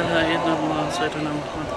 هاي نظمة سيدنا محمد